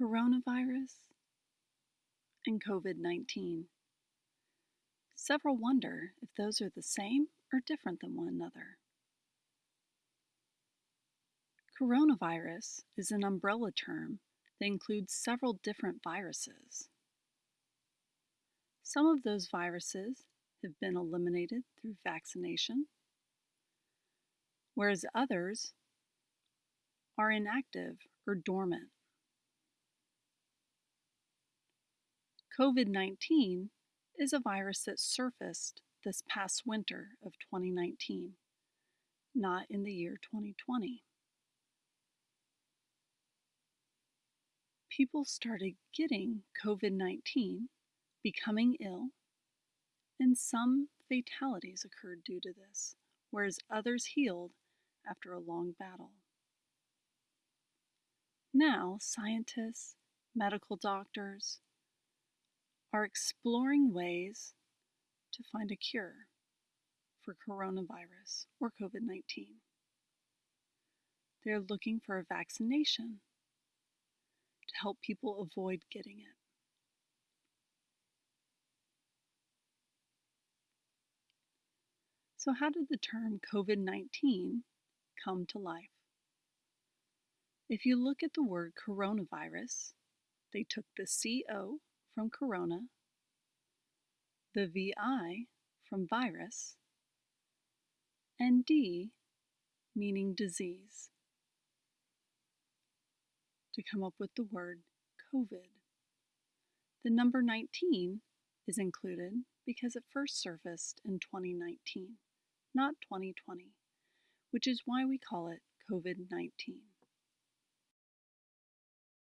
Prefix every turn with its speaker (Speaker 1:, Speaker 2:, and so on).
Speaker 1: coronavirus, and COVID 19. Several wonder if those are the same or different than one another. Coronavirus is an umbrella term that includes several different viruses. Some of those viruses have been eliminated through vaccination, whereas others are inactive or dormant. COVID 19 is a virus that surfaced this past winter of 2019, not in the year 2020. People started getting COVID 19, becoming ill, and some fatalities occurred due to this, whereas others healed after a long battle. Now, scientists, medical doctors, are exploring ways to find a cure for coronavirus or COVID 19. They're looking for a vaccination to help people avoid getting it. So, how did the term COVID 19 come to life? If you look at the word coronavirus, they took the CO from corona, the VI from virus, and D meaning disease to come up with the word COVID. The number 19 is included because it first surfaced in 2019, not 2020, which is why we call it COVID 19.